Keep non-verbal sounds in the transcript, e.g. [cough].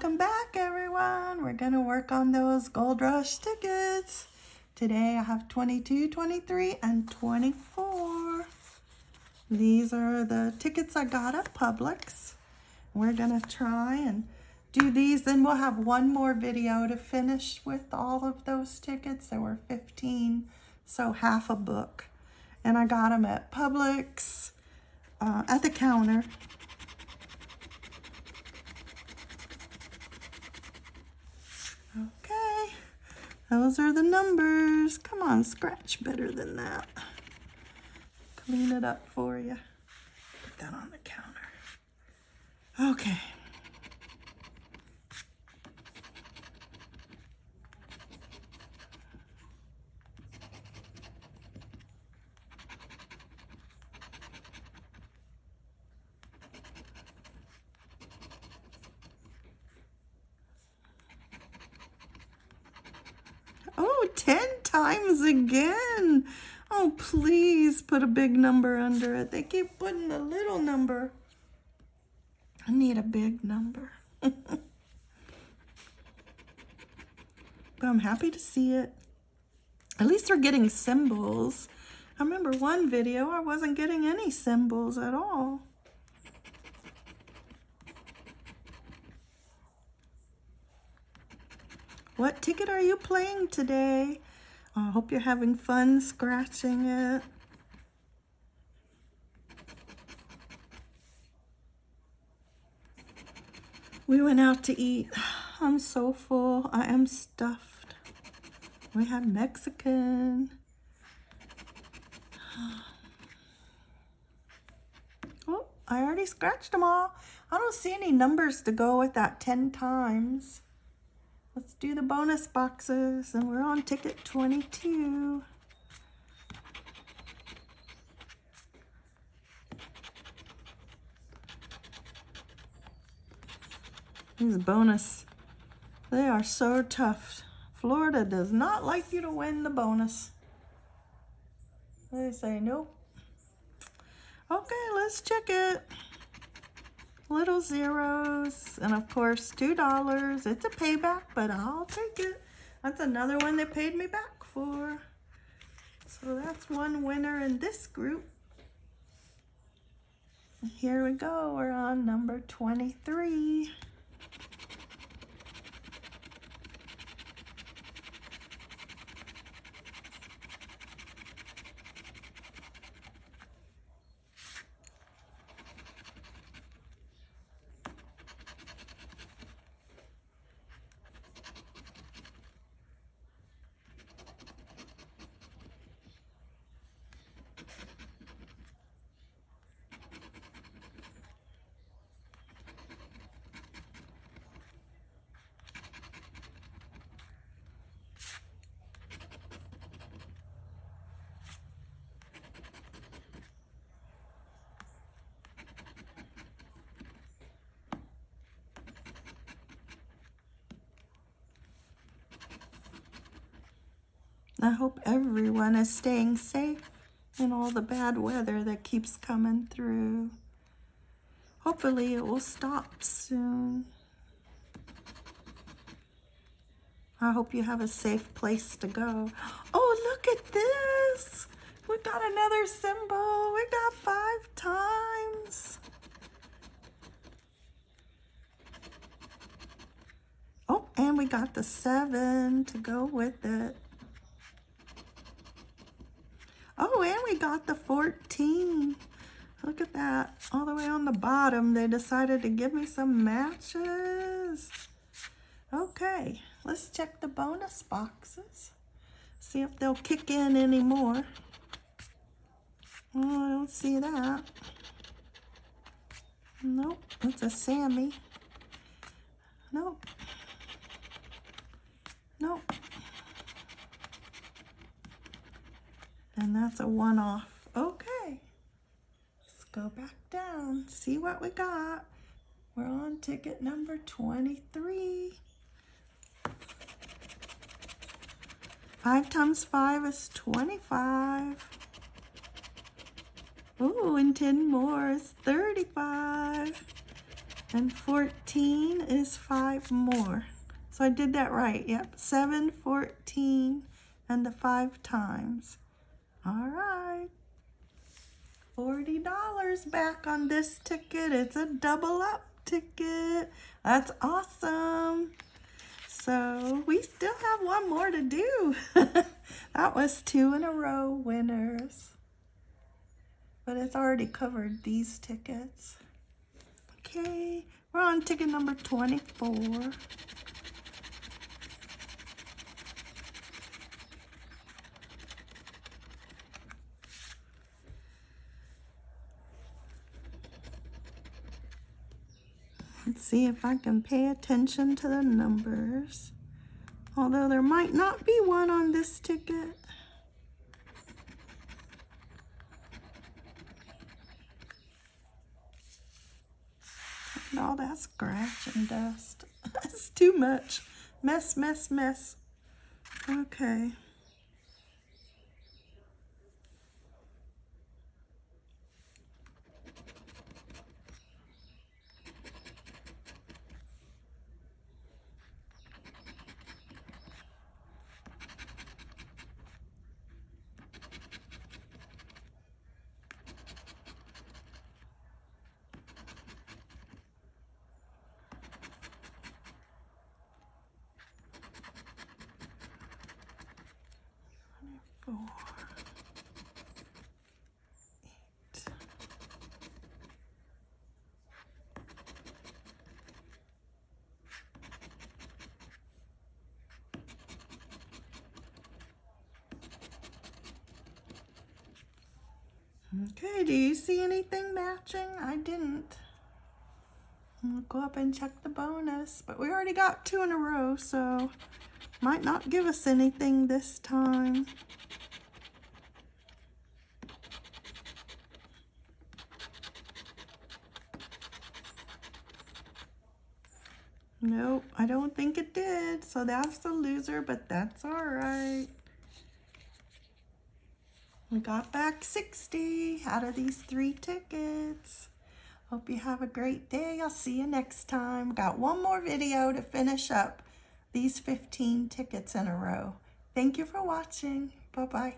Welcome back, everyone. We're going to work on those Gold Rush tickets. Today I have 22, 23, and 24. These are the tickets I got at Publix. We're going to try and do these. Then we'll have one more video to finish with all of those tickets. There were 15, so half a book. And I got them at Publix uh, at the counter. Okay, those are the numbers. Come on, scratch better than that. Clean it up for you. Put that on the counter. Okay. Oh, 10 times again. Oh, please put a big number under it. They keep putting a little number. I need a big number. [laughs] but I'm happy to see it. At least they're getting symbols. I remember one video, I wasn't getting any symbols at all. What ticket are you playing today? I hope you're having fun scratching it. We went out to eat. [sighs] I'm so full. I am stuffed. We had Mexican. [sighs] Oh, I already scratched them all. I don't see any numbers to go with that 10 times. Let's do the bonus boxes and we're on ticket 22. These bonus, they are so tough. Florida does not like you to win the bonus. They say nope. Okay, let's check it little zeros, and of course, $2. It's a payback, but I'll take it. That's another one they paid me back for. So that's one winner in this group. Here we go. We're on number 23. I hope everyone is staying safe in all the bad weather that keeps coming through. Hopefully it will stop soon. I hope you have a safe place to go. Oh, look at this. We got another symbol. We got five times. Oh, and we got the seven to go with it. Oh, and we got the 14. Look at that. All the way on the bottom, they decided to give me some matches. Okay, let's check the bonus boxes. See if they'll kick in anymore. Oh, I don't see that. Nope, it's a Sammy. Nope. Nope. And that's a one-off. Okay. Let's go back down. See what we got. We're on ticket number 23. Five times five is 25. Ooh, and 10 more is 35. And 14 is five more. So I did that right. Yep, 7, 14, and the five times. All right. $40 back on this ticket. It's a double up ticket. That's awesome. So we still have one more to do. [laughs] that was two in a row winners. But it's already covered these tickets. Okay, we're on ticket number 24. Let's see if I can pay attention to the numbers. Although there might not be one on this ticket. And all that scratch and dust. [laughs] That's too much. Mess, mess, mess. Okay. Four, eight. Okay, do you see anything matching? I didn't. I'll go up and check the bonus, but we already got two in a row, so might not give us anything this time. Nope, I don't think it did. So that's the loser, but that's all right. We got back 60 out of these three tickets. Hope you have a great day. I'll see you next time. Got one more video to finish up these 15 tickets in a row. Thank you for watching. Bye-bye.